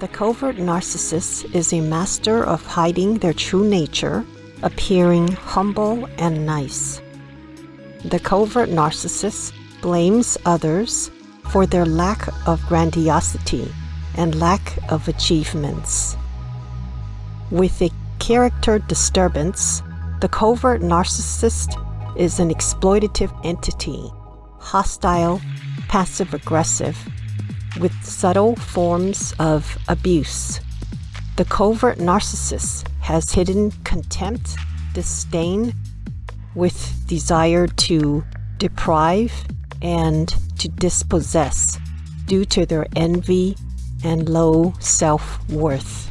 The covert narcissist is a master of hiding their true nature, appearing humble and nice. The covert narcissist blames others for their lack of grandiosity and lack of achievements. With a character disturbance, the covert narcissist is an exploitative entity, hostile, passive aggressive, with subtle forms of abuse. The covert narcissist has hidden contempt, disdain, with desire to deprive and to dispossess due to their envy and low self worth.